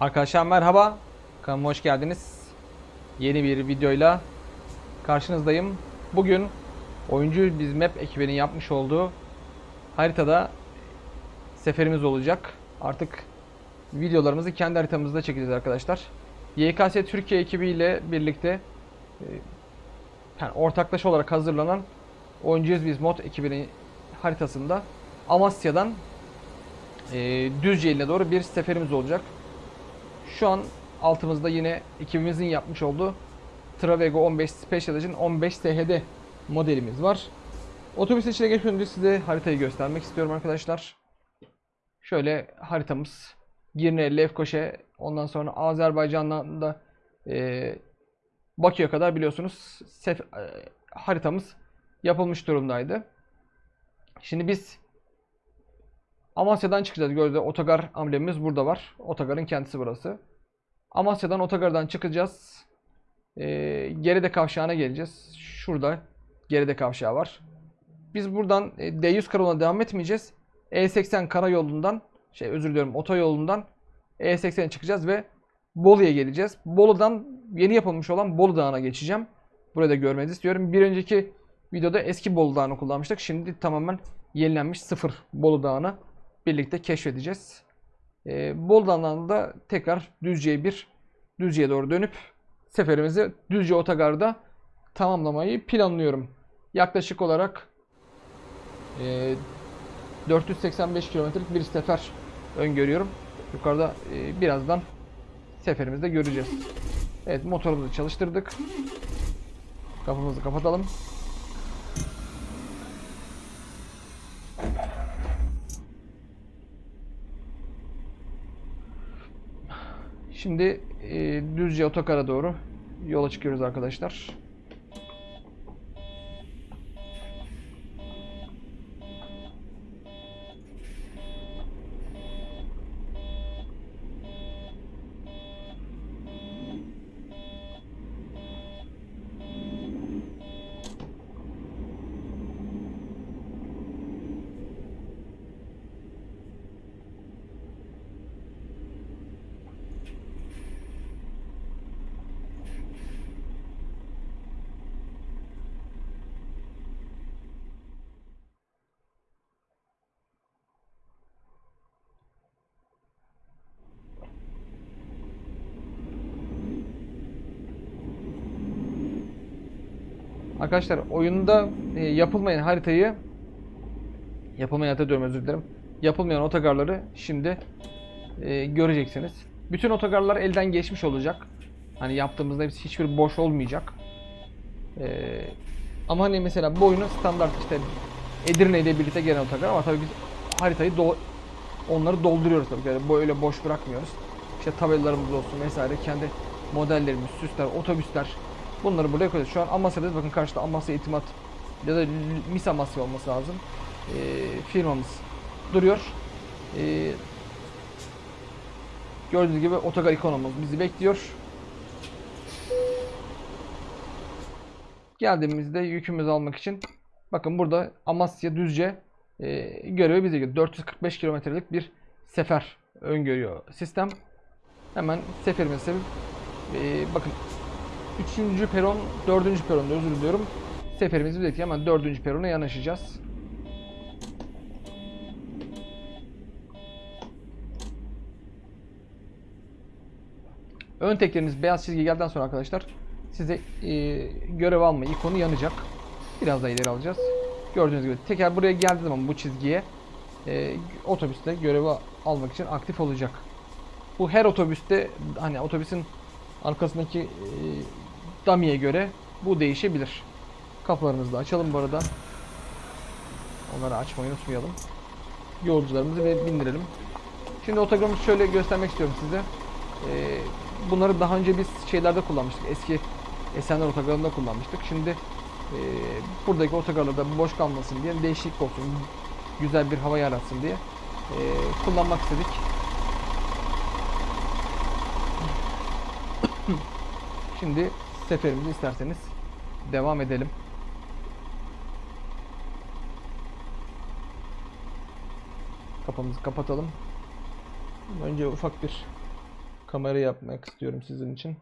Arkadaşlar merhaba. Kanalıma hoş geldiniz. Yeni bir videoyla karşınızdayım. Bugün oyuncu biz map ekibinin yapmış olduğu haritada seferimiz olacak. Artık videolarımızı kendi haritamızda çekeceğiz arkadaşlar. YKS Türkiye ekibiyle birlikte e, yani ortaklaşa olarak hazırlanan Oyuncuyuz Biz mod ekibinin haritasında Amasya'dan e, Düzce doğru bir seferimiz olacak. Şu an altımızda yine ekibimizin yapmış olduğu Travego 15 Special Edition 15 THD modelimiz var. Otobüs içine geçmeden önce size haritayı göstermek istiyorum arkadaşlar. Şöyle haritamız Girne, Lefkoşe, ondan sonra Azerbaycan'dan da e, Bakü'ye kadar biliyorsunuz sef, e, haritamız yapılmış durumdaydı. Şimdi biz Amasya'dan çıkacağız. Gördüğünüz otogar amblemimiz burada var. Otogarın kendisi burası. Amasya'dan otogardan çıkacağız. Ee, geride kavşağına geleceğiz. Şurada geride kavşağı var. Biz buradan e, D100 karayoluna devam etmeyeceğiz. E80 karayolundan şey özür diliyorum otoyolundan E80'e çıkacağız ve Bolu'ya geleceğiz. Bolu'dan yeni yapılmış olan Bolu Dağı'na geçeceğim. Burada görmenizi istiyorum. Bir önceki videoda eski Bolu Dağı'nı kullanmıştık. Şimdi tamamen yenilenmiş sıfır Bolu Dağı'nı birlikte keşfedeceğiz. Ee, Bolu Dağı'ndan da tekrar Düzce'ye bir Düzce'ye doğru dönüp seferimizi Düzce Otogar'da tamamlamayı planlıyorum. Yaklaşık olarak e, 485 kilometrelik bir sefer öngörüyorum. Yukarıda e, birazdan seferimizde göreceğiz. Evet motorumuzu çalıştırdık. Kapımızı kapatalım. Şimdi e, Düzce Otokar'a doğru yola çıkıyoruz arkadaşlar. Arkadaşlar oyunda e, yapılmayan haritayı yapılmayan harita diyorum özür dilerim. Yapılmayan otogarları şimdi e, göreceksiniz. Bütün otogarlar elden geçmiş olacak. Hani yaptığımızda hepsi hiçbir boş olmayacak. E, ama hani mesela bu oyunu standart işte Edirne ile birlikte gelen otogar ama tabii biz haritayı do onları dolduruyoruz tabii. Yani böyle boş bırakmıyoruz. İşte tabelalarımız olsun vesaire kendi modellerimiz, süsler, otobüsler bunları buraya koyuyoruz. Şu an Amasya'dayız. Bakın karşıda Amasya İtimat ya da Mis Amasya olması lazım. Ee, firmamız duruyor. Ee, gördüğünüz gibi otogar ikonumuz bizi bekliyor. Geldiğimizde yükümüzü almak için bakın burada Amasya Düzce e, görevi bize geliyor. 445 kilometrelik bir sefer öngörüyor sistem. Hemen seferimizi sevip e, bakın 3. peron 4. peronda özür diliyorum. Seferimizi bekliyor hemen 4. perona yanaşacağız. Ön tekleriniz beyaz çizgi geldikten sonra arkadaşlar size e, görev alma ikonu yanacak. Biraz daha ileri alacağız. Gördüğünüz gibi teker buraya geldiği zaman bu çizgiye e, otobüste görevi almak için aktif olacak. Bu her otobüste hani otobüsün arkasındaki e, dummy'ye göre bu değişebilir. Kapılarımızı da açalım bu arada. Onları açmayı unutmayalım. Yolcularımızı ve bindirelim. Şimdi otogarımızı şöyle göstermek istiyorum size. Ee, bunları daha önce biz şeylerde kullanmıştık. Eski Esenler otogarında kullanmıştık. Şimdi e, buradaki otogarlarda boş kalmasın diye değişiklik olsun. Güzel bir hava yaratsın diye e, kullanmak istedik. Şimdi seferimizi isterseniz devam edelim. Kapımızı kapatalım. Önce ufak bir kamera yapmak istiyorum sizin için.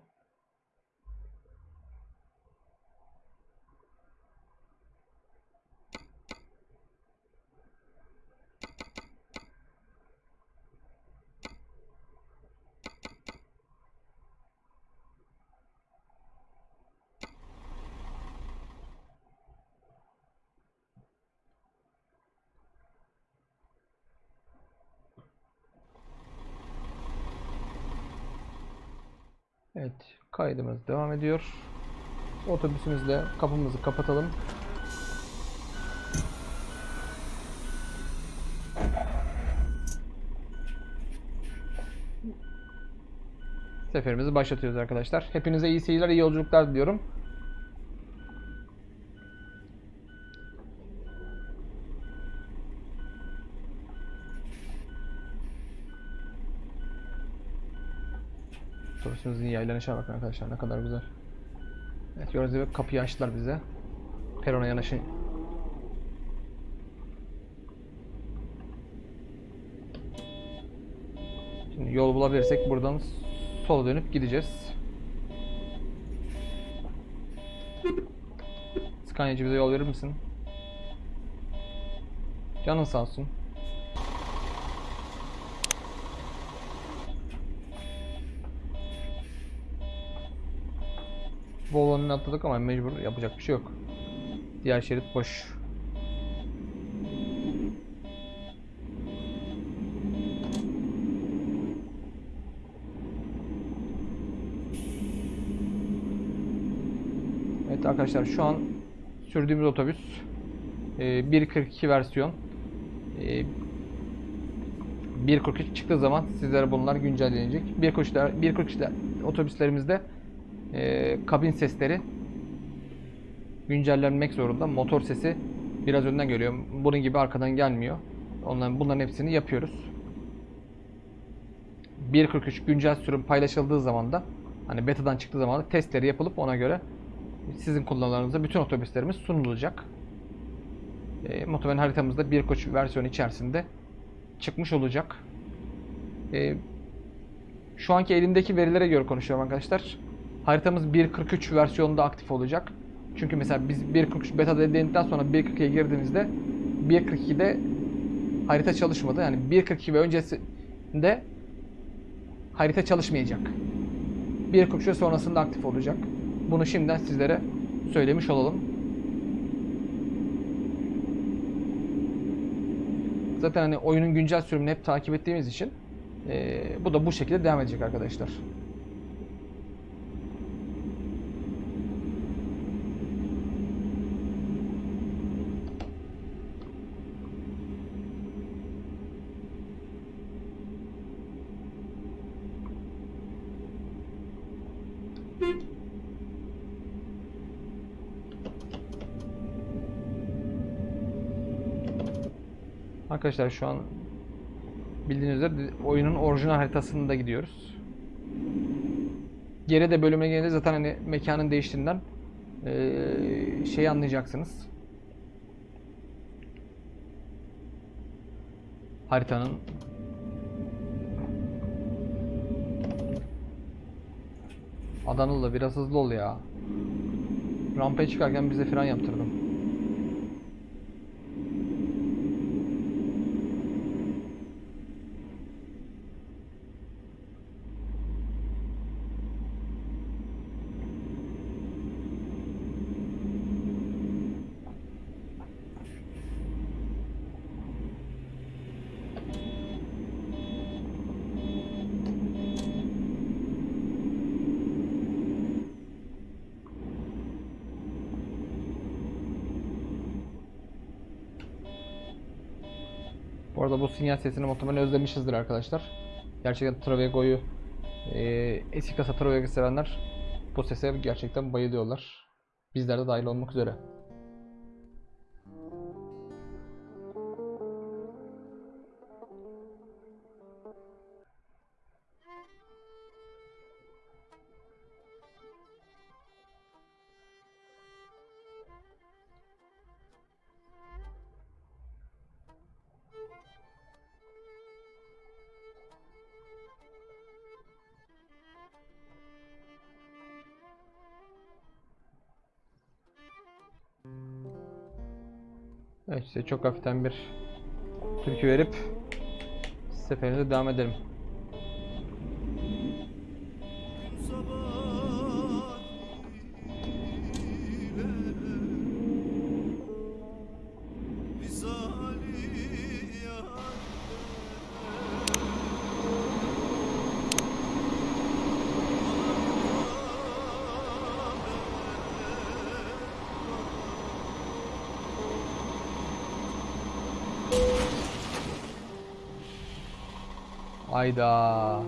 Evet, kaydımız devam ediyor. Otobüsümüzle kapımızı kapatalım. Seferimizi başlatıyoruz arkadaşlar. Hepinize iyi seyirler, iyi yolculuklar diliyorum. Otobüsümüzün yaylanışına bakın arkadaşlar ne kadar güzel. Evet gördüğünüz gibi kapıyı açtılar bize. Perona yanaşın. Şimdi yol bulabilirsek buradan sola dönüp gideceğiz. Scania'cı bize yol verir misin? Canın sağ olsun. Volvo'nun atladık ama mecbur yapacak bir şey yok. Diğer şerit boş. Evet arkadaşlar şu an sürdüğümüz otobüs e, 1.42 versiyon. E, 1.43 çıktığı zaman sizlere bunlar güncellenecek. 1.43'ler 1.43'ler otobüslerimizde e, kabin sesleri güncellenmek zorunda. Motor sesi biraz önden geliyor. Bunun gibi arkadan gelmiyor. Onların bunların hepsini yapıyoruz. 1.43 güncel sürüm paylaşıldığı zaman da hani beta'dan çıktığı zaman da testleri yapılıp ona göre sizin kullanılarınıza bütün otobüslerimiz sunulacak. E, muhtemelen haritamızda 1.3 versiyonu içerisinde çıkmış olacak. E, şu anki elimdeki verilere göre konuşuyorum arkadaşlar. Haritamız 1.43 versiyonunda aktif olacak. Çünkü mesela biz 1.43 beta denedikten sonra 1.42'ye girdiğimizde 1.42'de harita çalışmadı. Yani 1.42 ve öncesinde harita çalışmayacak. 1.43 sonrasında aktif olacak. Bunu şimdiden sizlere söylemiş olalım. Zaten hani oyunun güncel sürümünü hep takip ettiğimiz için e, bu da bu şekilde devam edecek arkadaşlar. Arkadaşlar şu an bildiğiniz üzere oyunun orijinal haritasında gidiyoruz. Geride bölüme gelince zaten hani mekanın değiştiğinden ee, şeyi anlayacaksınız. Haritanın Adanalı biraz hızlı ol ya. Rampaya çıkarken bize fren yaptırdım. Bu arada bu sinyal sesini muhtemelen özlemişizdir arkadaşlar. Gerçekten Travego'yu e, eski kasa Travego sevenler bu sese gerçekten bayılıyorlar. Bizler de dahil olmak üzere. Size çok hafiften bir türkü verip seferimize devam edelim. Ayda.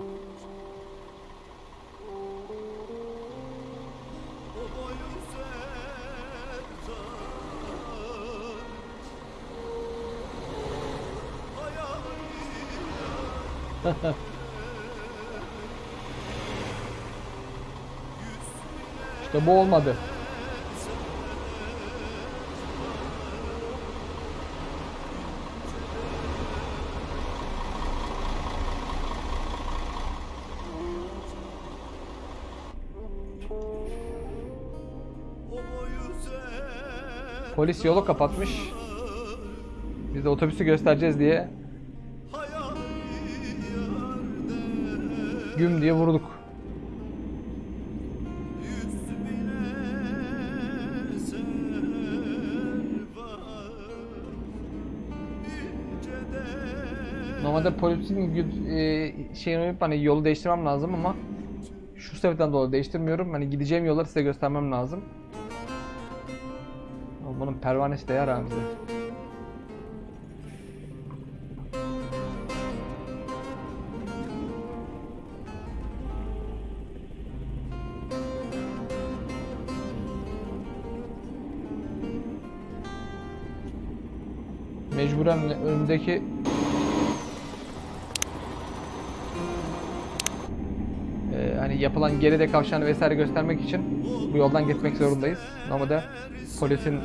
İşte bu olmadı. Polis yolu kapatmış. Biz de otobüsü göstereceğiz diye güm diye vurduk. Normalde polisin e, şeyini yapıp hani yolu değiştirmem lazım ama şu sebepten dolayı değiştirmiyorum. Hani gideceğim yolları size göstermem lazım. Pervanesi de bize. Mecburen önümdeki Ee, hani yapılan geride kavşağını vesaire göstermek için bu yoldan gitmek zorundayız. Normalde polisin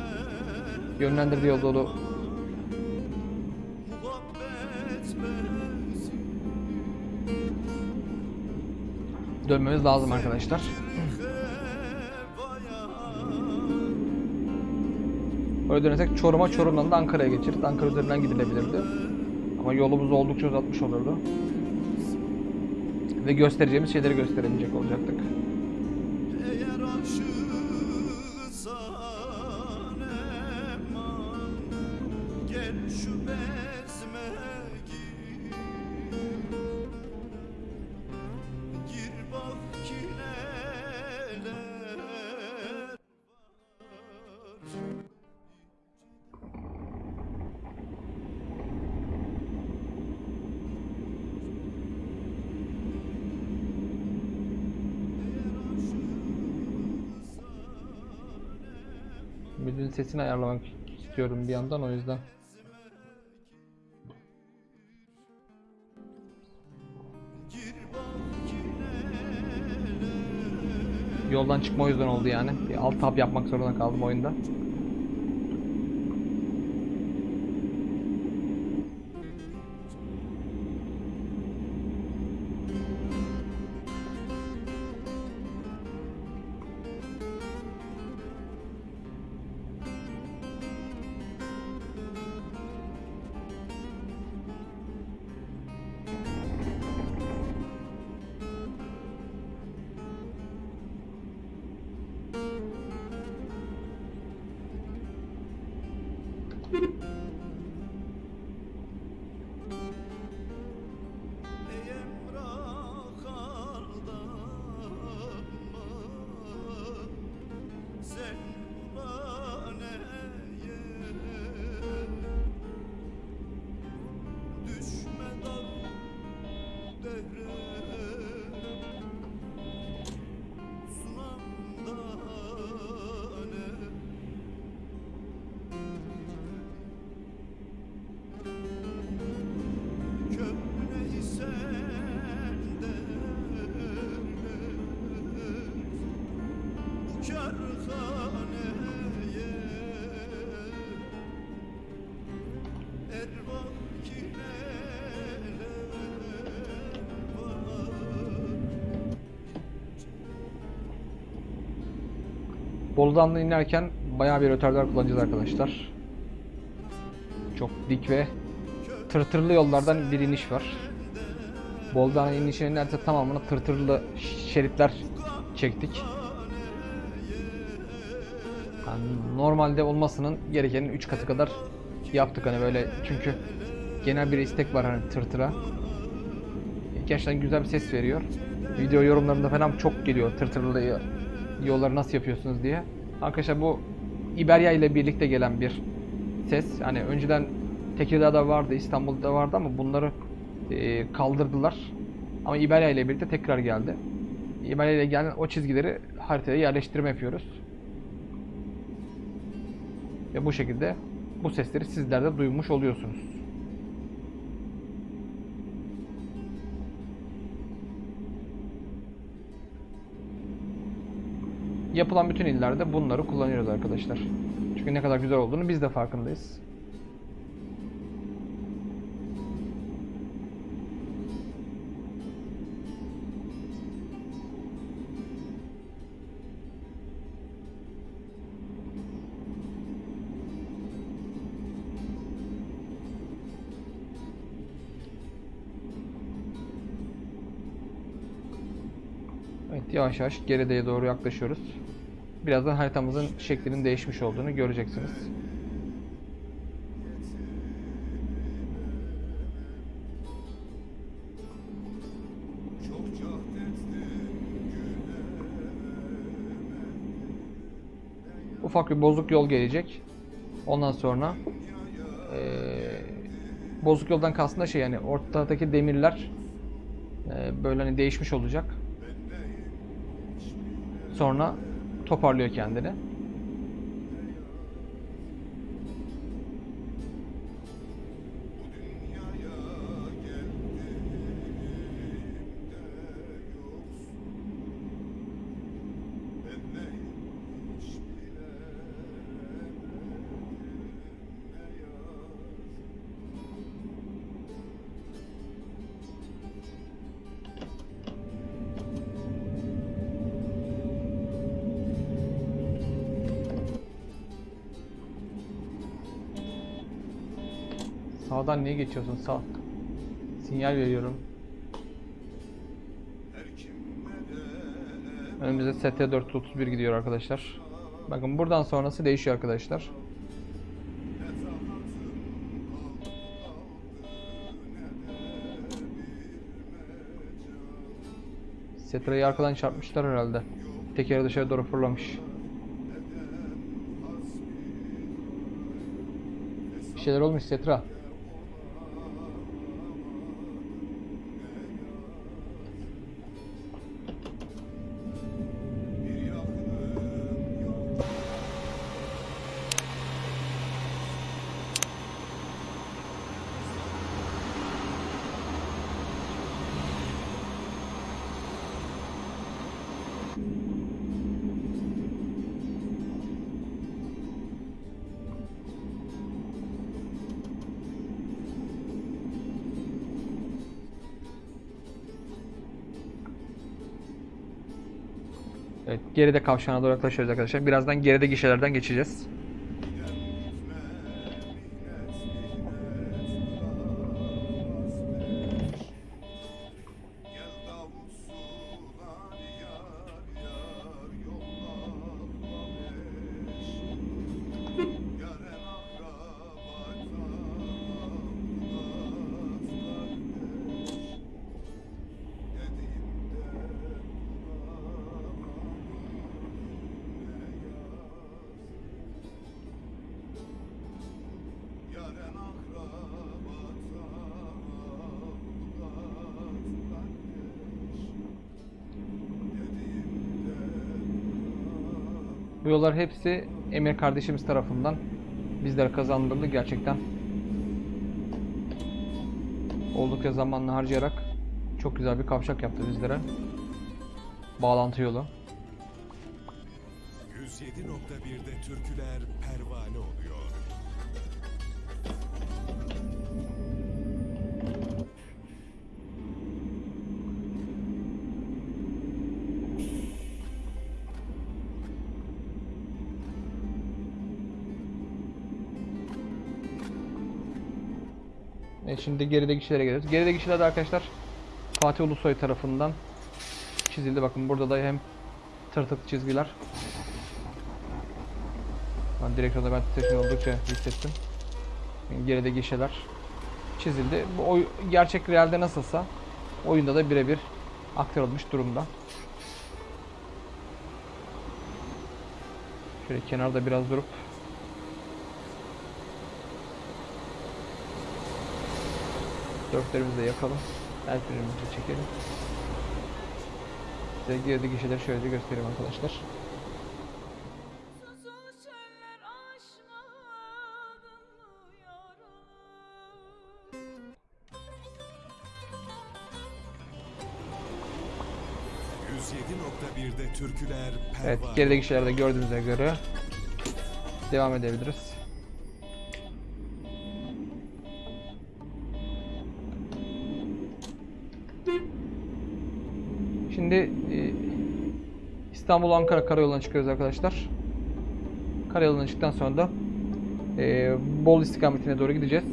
yönlendirdiği yol dolu dönmemiz lazım arkadaşlar. Öyle dönersek Çorum'a, Çorum'dan da Ankara'ya geçeriz. Ankara üzerinden gidilebilirdi. Ama yolumuzu oldukça uzatmış olurdu. Ve göstereceğimiz şeyleri gösteremeyecek olacaktık. Sesini ayarlamak istiyorum bir yandan o yüzden. Yoldan çıkma o yüzden oldu yani. Bir alt tab yapmak zorunda kaldım oyunda. Bolu'dan da inerken bayağı bir rötardar kullanacağız arkadaşlar. Çok dik ve tırtırlı yollardan bir iniş var. Boldağ'ın inişinin neredeyse tamamını tırtırlı şeritler çektik. Yani normalde olmasının gerekenin 3 katı kadar yaptık hani böyle çünkü genel bir istek var hani tırtıra. Gerçekten güzel bir ses veriyor. Video yorumlarında falan çok geliyor tırtırlı yolları nasıl yapıyorsunuz diye. Arkadaşlar bu Iberia ile birlikte gelen bir ses. Hani önceden Tekirdağ'da vardı, İstanbul'da vardı ama bunları e, kaldırdılar. Ama Iberia ile birlikte tekrar geldi. Iberia ile gelen o çizgileri haritaya yerleştirme yapıyoruz. Ve bu şekilde bu sesleri sizler de duymuş oluyorsunuz. Yapılan bütün illerde bunları kullanıyoruz arkadaşlar. Çünkü ne kadar güzel olduğunu biz de farkındayız. Yavaş yavaş geriye doğru yaklaşıyoruz. Birazdan haritamızın şeklinin değişmiş olduğunu göreceksiniz. Ufak bir bozuk yol gelecek. Ondan sonra eee, bozuk yoldan kastım da şey yani ortadaki demirler eee, böyle hani değişmiş olacak. Sonra toparlıyor kendini. Sağdan niye geçiyorsun? Sağ. Sinyal veriyorum. Önümüzde ST431 gidiyor arkadaşlar. Bakın buradan sonrası değişiyor arkadaşlar. Setra'yı arkadan çarpmışlar herhalde. Tekeri dışarı doğru fırlamış. Bir şeyler olmuş Setra. Evet, geride kavşağına doğru yaklaşıyoruz arkadaşlar. Birazdan geride gişelerden geçeceğiz. Hepsi Emir kardeşimiz tarafından bizlere kazandırıldı gerçekten. Oldukça zamanını harcayarak çok güzel bir kavşak yaptı bizlere. Bağlantı yolu. 107.1'de türküler E, şimdi gerideki kişilere geliyoruz. Gerideki kişiler de arkadaşlar Fatih Ulusoy tarafından çizildi. Bakın burada da hem tırtıklı çizgiler. Ben direksiyonda ben titreşim oldukça hissettim. Gerideki kişiler çizildi. Bu oy, gerçek realde nasılsa oyunda da birebir aktarılmış durumda. Şöyle kenarda biraz durup Dörtlerimizi de yakalım. El frenimizi çekelim. Size girdi gişeleri şöyle göstereyim arkadaşlar. Susuz çöller aşmadın mı yaralı? 107.1'de türküler Evet gerideki kişileri de gördüğünüze göre devam edebiliriz. Şimdi e, İstanbul Ankara karayoluna çıkıyoruz arkadaşlar. Karayoluna çıktıktan sonra da e, Bolu istikametine doğru gideceğiz.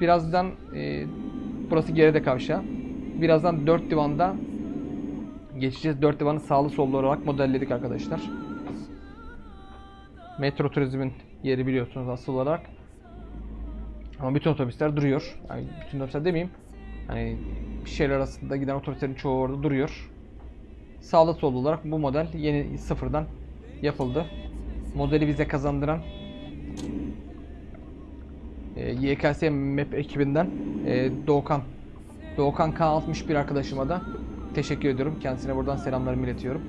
Birazdan e, burası geride kavşağı. Birazdan dört divanda geçeceğiz. Dört divanı sağlı sollu olarak modelledik arkadaşlar. Metro turizmin yeri biliyorsunuz asıl olarak. Ama bütün otobüsler duruyor. Yani bütün otobüsler demeyeyim. Hani şehir arasında giden otobüslerin çoğu orada duruyor. Sağlı sollu olarak bu model yeni sıfırdan yapıldı. Modeli bize kazandıran e, YKS Map ekibinden e, Doğukan Doğukan K61 arkadaşıma da teşekkür ediyorum. Kendisine buradan selamlarımı iletiyorum.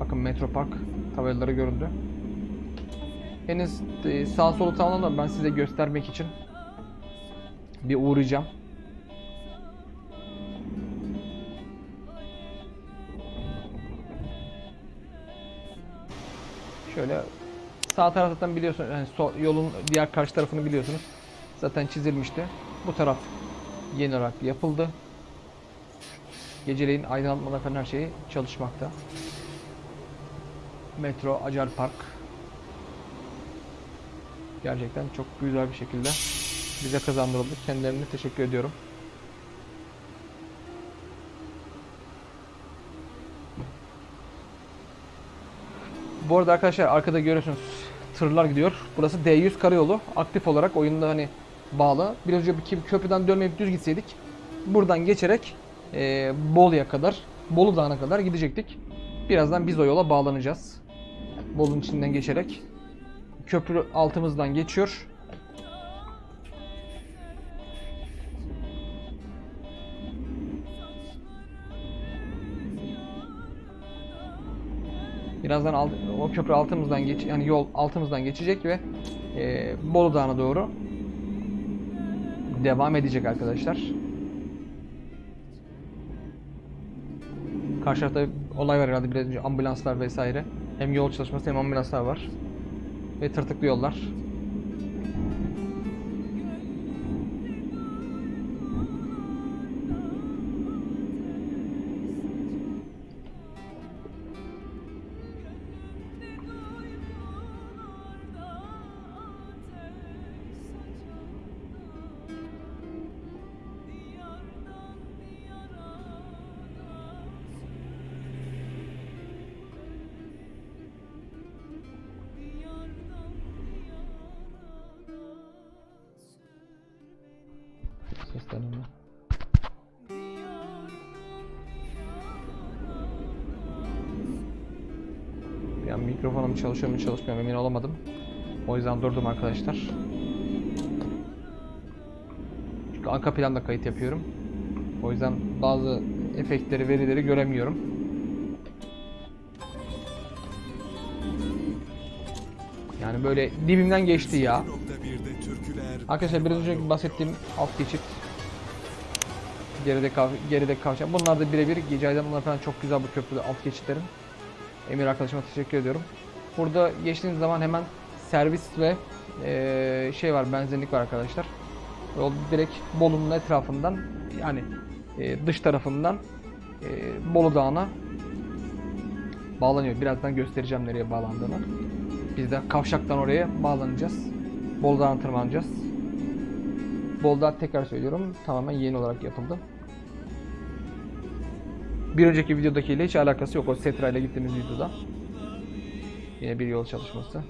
Bakın Metro Park tabelaları göründü. Henüz e, sağ solu tamamlamadım. Ben size göstermek için bir uğrayacağım. Şöyle sağ taraftan biliyorsunuz yani sol, yolun diğer karşı tarafını biliyorsunuz. Zaten çizilmişti. Bu taraf yeni olarak yapıldı. Geceleyin aydınlatmalar falan her şeyi çalışmakta. Metro Acar Park. Gerçekten çok güzel bir şekilde bize kazandırıldı. Kendilerine teşekkür ediyorum. Bu arada arkadaşlar arkada görüyorsunuz tırlar gidiyor. Burası D100 karayolu. Aktif olarak oyunda hani bağlı. Biraz önce bir köprüden dönmeyip düz gitseydik buradan geçerek e, Bolu'ya kadar, Bolu Dağı'na kadar gidecektik. Birazdan biz o yola bağlanacağız. Bolu'nun içinden geçerek. Köprü altımızdan geçiyor. Birazdan alt, o köprü altımızdan geç, yani yol altımızdan geçecek ve e, Bolu Dağı'na doğru devam edecek arkadaşlar. Karşı tarafta olay var herhalde biraz ambulanslar vesaire. Hem yol çalışması hem ambulanslar var. Ve tırtıklı yollar. Seslenme. Bir mikrofonum çalışıyor mu çalışmıyor emin olamadım. O yüzden durdum arkadaşlar. Çünkü arka planda kayıt yapıyorum. O yüzden bazı efektleri, verileri göremiyorum. Yani böyle dibimden geçti ya. 107.1'de türküler Arkadaşlar biraz önce bahsettiğim alt geçit geride kav geride kavşak. Bunlar da birebir gece aydınlatmaları falan çok güzel bu köprüde alt geçitlerin. Emir arkadaşıma teşekkür ediyorum. Burada geçtiğiniz zaman hemen servis ve eee, şey var benzinlik var arkadaşlar. Yol direkt Bolu'nun etrafından yani eee, dış tarafından eee, Bolu Dağı'na bağlanıyor. Birazdan göstereceğim nereye bağlandığını. Biz de kavşaktan oraya bağlanacağız. Bolu Dağı'na tırmanacağız. Bolda tekrar söylüyorum tamamen yeni olarak yapıldı. Bir önceki videodakiyle hiç alakası yok. O Setra ile gittiğimiz videoda. Yine bir yol çalışması.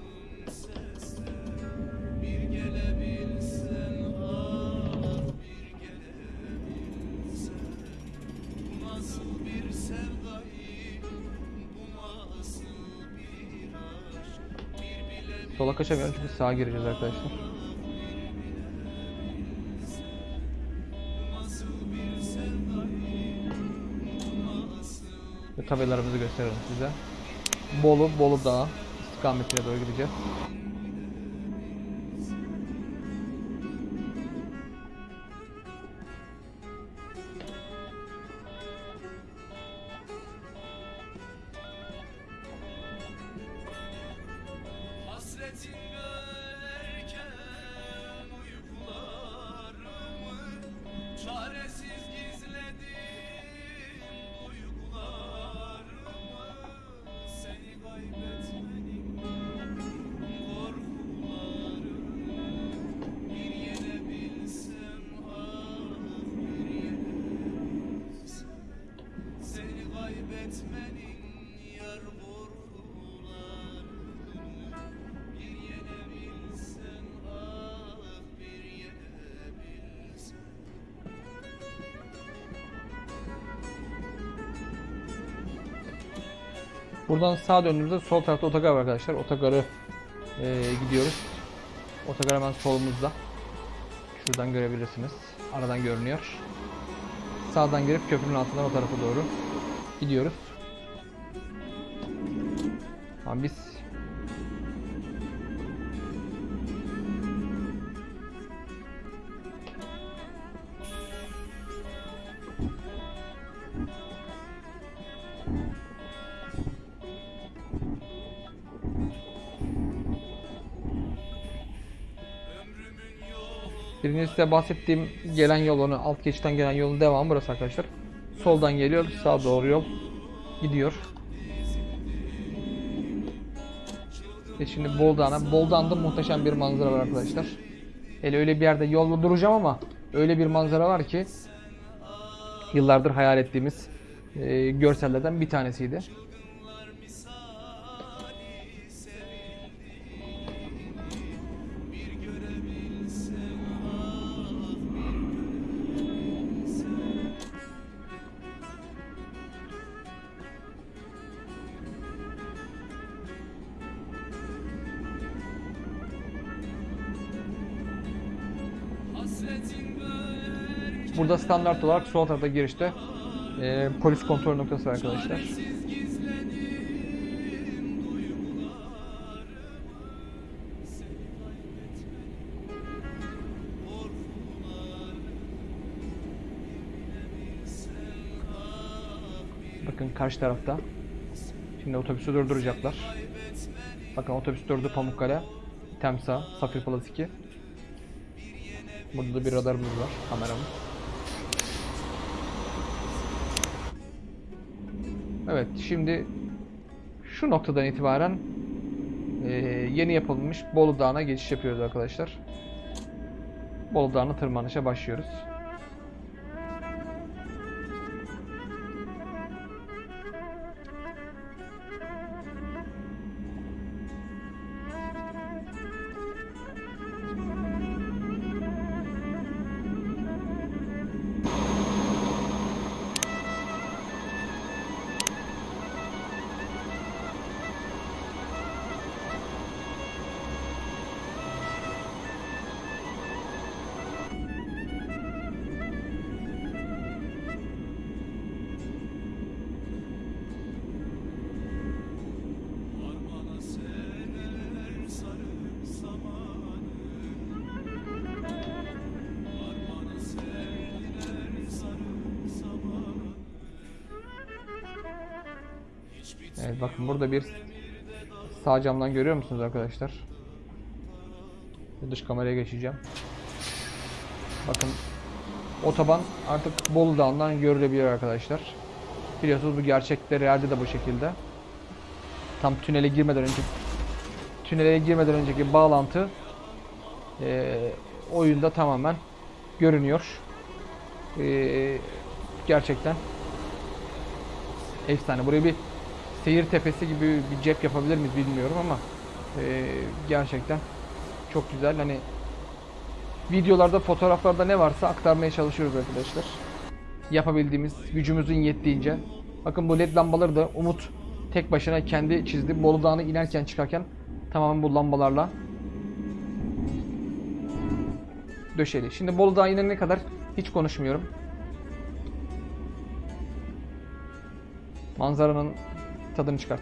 Sola kaçamıyorum çünkü sağa gireceğiz arkadaşlar. Tabelalarımızı gösteririm size. Bolu, Bolu Dağı istikametine doğru gideceğiz. Buradan sağa döndüğümüzde sol tarafta otogar var arkadaşlar. Otogarı eee, gidiyoruz. Otogar hemen solumuzda. Şuradan görebilirsiniz. Aradan görünüyor. Sağdan girip köprünün altından o tarafa doğru gidiyoruz. Tamam biz Birinci size bahsettiğim gelen yolunu, alt geçitten gelen yolun devamı burası arkadaşlar. Soldan geliyor, sağa doğru yol gidiyor. Ve şimdi Boldağ'ına, Boldağ'da muhteşem bir manzara var arkadaşlar. Hele öyle bir yerde yolda duracağım ama öyle bir manzara var ki yıllardır hayal ettiğimiz e, görsellerden bir tanesiydi. Burada standart olarak sol tarafta girişte e, polis kontrol noktası var arkadaşlar. Bakın karşı tarafta. Şimdi otobüsü durduracaklar. Bakın otobüs durdu Pamukkale. Temsa, Safir Plaza 2. Burada da bir radarımız var, kameramız. Evet, şimdi şu noktadan itibaren eee, yeni yapılmış Bolu Dağı'na geçiş yapıyoruz arkadaşlar. Bolu Dağı'na tırmanışa başlıyoruz. Evet bakın burada bir sağ camdan görüyor musunuz arkadaşlar? Dış kameraya geçeceğim. Bakın otoban artık Bolu Dağı'ndan görülebiliyor arkadaşlar. Biliyorsunuz bu gerçekte realde de bu şekilde. Tam tünele girmeden önce tünele girmeden önceki bağlantı eee, oyunda tamamen görünüyor. Ee, gerçekten efsane. Buraya bir seyir tepesi gibi bir cep yapabilir miyiz bilmiyorum ama ee, gerçekten çok güzel. Hani videolarda, fotoğraflarda ne varsa aktarmaya çalışıyoruz arkadaşlar. Yapabildiğimiz, gücümüzün yettiğince. Bakın bu led lambaları da Umut tek başına kendi çizdi. Bolu Dağı'na inerken çıkarken tamamen bu lambalarla döşeli. Şimdi Bolu Dağı inene kadar hiç konuşmuyorum. Manzaranın tadını çıkart.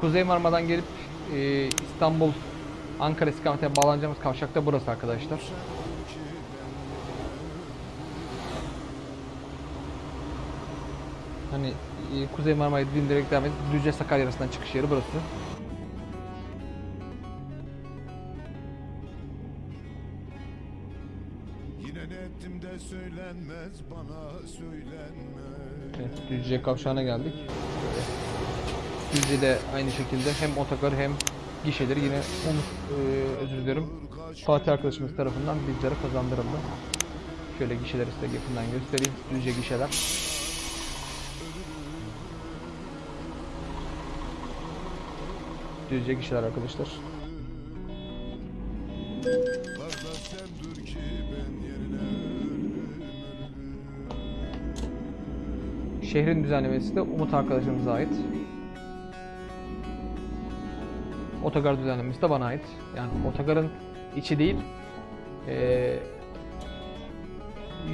Kuzey Marmara'dan gelip e, İstanbul Ankara istikametine bağlanacağımız kavşak da burası arkadaşlar. Hani e, Kuzey Marmara'yı dindirerek devam edip Düzce Sakarya arasından çıkış yeri burası. Düzce kavşağına geldik. Düzce'de aynı şekilde hem otogar hem gişeleri yine Umut, e, özür dilerim Fatih arkadaşımız tarafından bizlere kazandırıldı. Şöyle gişeleri size yakından göstereyim. Düzce gişeler. Düzce gişeler arkadaşlar. Şehrin düzenlemesi de Umut arkadaşımıza ait. Otogar düzenlemesi de bana ait. Yani otogarın içi değil, eee,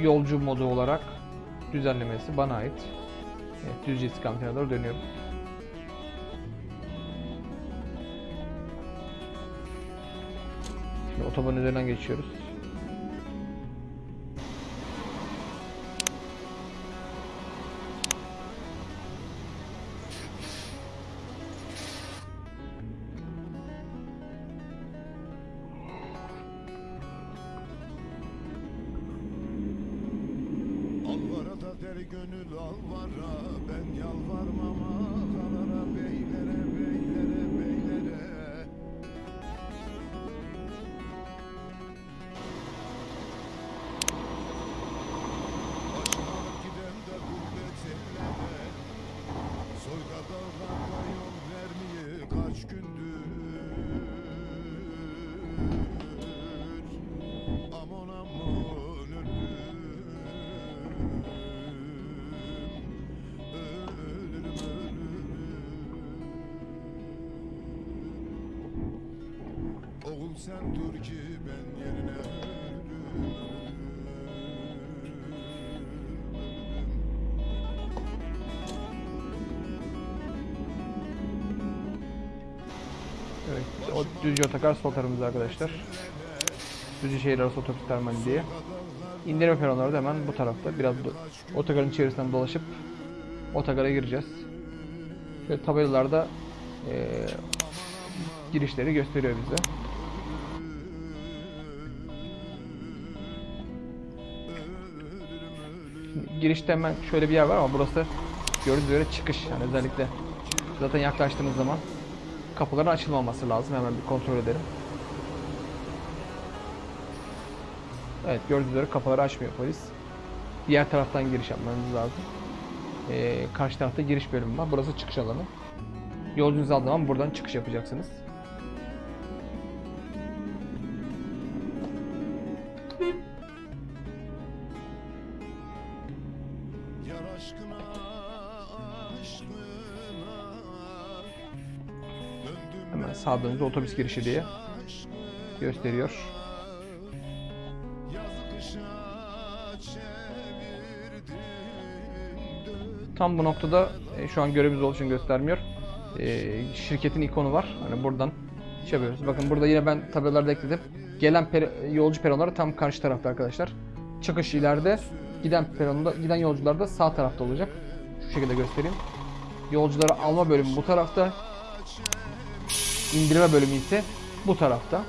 yolcu modu olarak düzenlemesi bana ait. Evet, Düzce istikametine doğru dönüyorum. Şimdi otoban üzerinden geçiyoruz. Evet, o Düzce Otogar sol tarafımızda arkadaşlar. Düzce şehir arası otobüs terminali diye. İndirme peronları da hemen bu tarafta. Biraz otogarın içerisinden dolaşıp otogara gireceğiz. Şöyle tabelalarda eee, girişleri gösteriyor bize. Şimdi girişte hemen şöyle bir yer var ama burası gördüğünüz üzere çıkış. Yani özellikle zaten yaklaştığınız zaman kapıların açılmaması lazım. Hemen bir kontrol edelim. Evet gördüğünüz üzere kapıları açmıyor polis. Diğer taraftan giriş yapmanız lazım. Ee, karşı tarafta giriş bölümü var. Burası çıkış alanı. Yolcunuzu aldığı zaman buradan çıkış yapacaksınız. Sağdığınızda otobüs girişi diye gösteriyor. Tam bu noktada e, şu an görevimiz olduğu için göstermiyor. E, şirketin ikonu var. Hani buradan şey yapıyoruz. Bakın burada yine ben tabelalarda ekledim. Gelen peri- yolcu peronları tam karşı tarafta arkadaşlar. Çıkış ileride, giden peronda giden yolcular da sağ tarafta olacak. Şu şekilde göstereyim. Yolcuları alma bölümü bu tarafta. İndirme bölümü ise bu tarafta.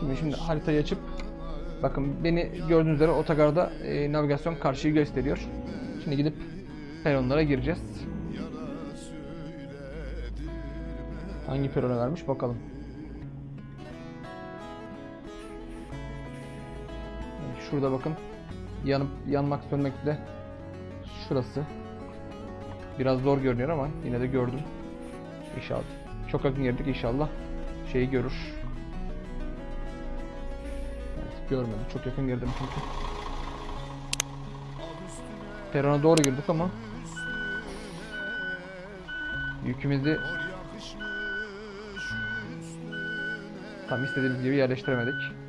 Şimdi şimdi haritayı açıp bakın beni gördüğünüz üzere otogarda e, navigasyon karşıyı gösteriyor. Şimdi gidip peronlara gireceğiz. Hangi perona vermiş bakalım. Şurada bakın. Yanıp yanmak sönmekte. Şurası. Biraz zor görünüyor ama yine de gördüm. İnşallah. Çok yakın girdik inşallah. Şeyi görür. Evet, görmedim. Çok yakın girdim çünkü. Perona doğru girdik ama yükümüzü tam istediğimiz gibi yerleştiremedik.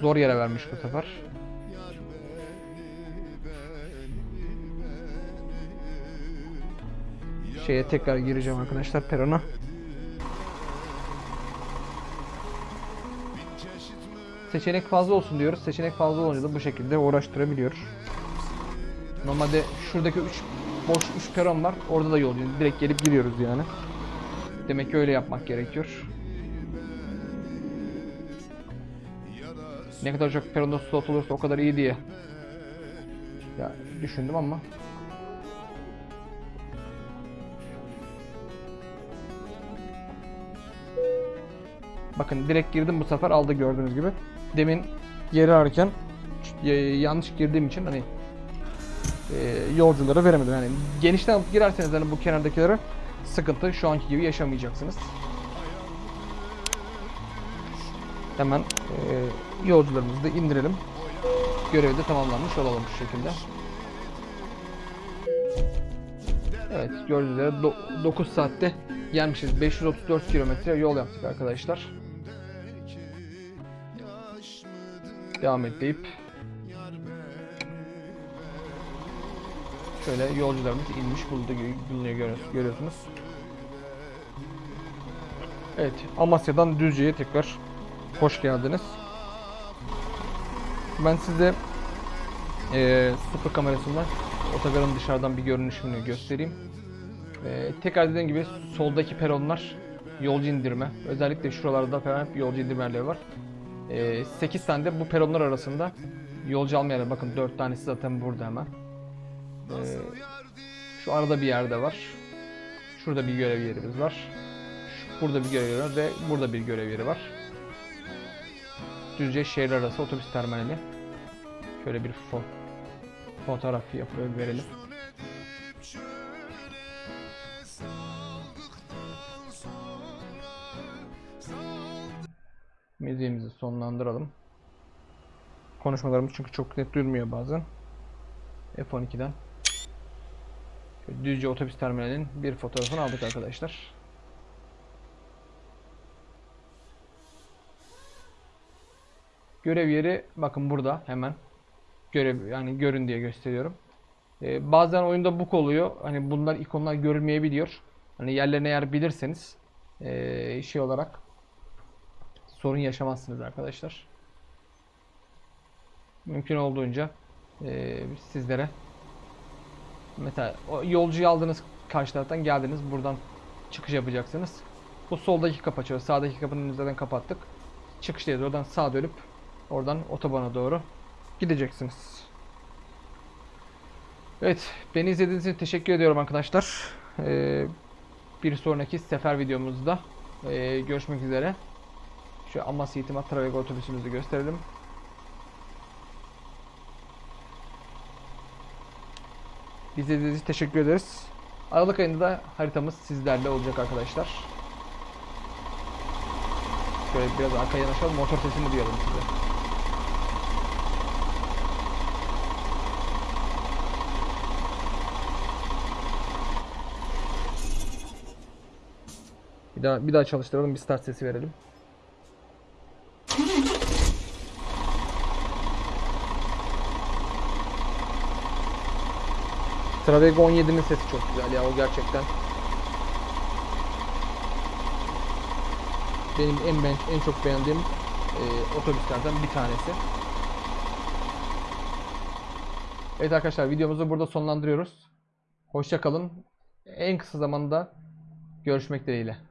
Zor yere vermiş bu sefer. Şeye tekrar gireceğim arkadaşlar perona. Seçenek fazla olsun diyoruz. Seçenek fazla olunca da bu şekilde uğraştırabiliyor. Normalde şuradaki 3 boş 3 peron var. Orada da yol. Direkt gelip giriyoruz yani. Demek ki öyle yapmak gerekiyor. Ne kadar çok peronda slot olursa o kadar iyi diye. Ya düşündüm ama Bakın direkt girdim bu sefer aldı gördüğünüz gibi. Demin geri ararken yanlış girdiğim için hani e, yolcuları veremedim. Yani genişten alıp girerseniz hani bu kenardakilere sıkıntı şu anki gibi yaşamayacaksınız. Hemen e, yolcularımızı da indirelim. Görevi de tamamlanmış olalım şu şekilde. Evet gördüğünüz üzere 9 saatte gelmişiz. 534 kilometre yol yaptık arkadaşlar. Devam et deyip şöyle yolcularımız inmiş bulundu, bulunuyor görüyorsunuz. Evet Amasya'dan Düzce'ye tekrar hoş geldiniz. Ben size eee sıfır kamerasından otogarın dışarıdan bir görünüşünü göstereyim. Ee, tekrar dediğim gibi soldaki peronlar yolcu indirme. Özellikle şuralarda falan hep yolcu indirme yerleri var. Ee, 8 tane de bu peronlar arasında yolcu alma yerleri. Bakın 4 tanesi zaten burada hemen. Ee, şu arada bir yerde var. Şurada bir görev yerimiz var. Şu- Burada bir görev yeri var ve burada bir görev yeri var. Düzce şehir arası otobüs terminali. Şöyle bir fo fotoğraf yapıp verelim. Müziğimizi sonlandıralım. Konuşmalarımız çünkü çok net duyulmuyor bazen. F12'den. Şöyle Düzce otobüs terminalinin bir fotoğrafını aldık arkadaşlar. Görev yeri bakın burada hemen. Görev yani görün diye gösteriyorum. Ee, bazen oyunda bug oluyor. Hani bunlar ikonlar görülmeyebiliyor. Hani yerlerine eğer bilirseniz ee, şey olarak sorun yaşamazsınız arkadaşlar. Mümkün olduğunca ee, sizlere mesela yolcuyu aldınız karşı taraftan geldiniz buradan çıkış yapacaksınız. Bu soldaki kapı açıyor. Sağdaki kapının zaten kapattık. Çıkıştayız. Oradan sağa dönüp oradan otobana doğru gideceksiniz. Evet, beni izlediğiniz için teşekkür ediyorum arkadaşlar. Ee, bir sonraki sefer videomuzda ee, görüşmek üzere. Şu Amasya İtimat Travego otobüsümüzü gösterelim. İzlediğiniz için teşekkür ederiz. Aralık ayında da haritamız sizlerle olacak arkadaşlar. Şöyle biraz arkaya yanaşalım. Motor sesini duyalım size. Bir daha bir daha çalıştıralım. Bir start sesi verelim. Travego 17'nin sesi çok güzel ya o gerçekten. Benim en ben, en çok beğendiğim e, otobüslerden bir tanesi. Evet arkadaşlar videomuzu burada sonlandırıyoruz. Hoşça kalın. En kısa zamanda görüşmek dileğiyle.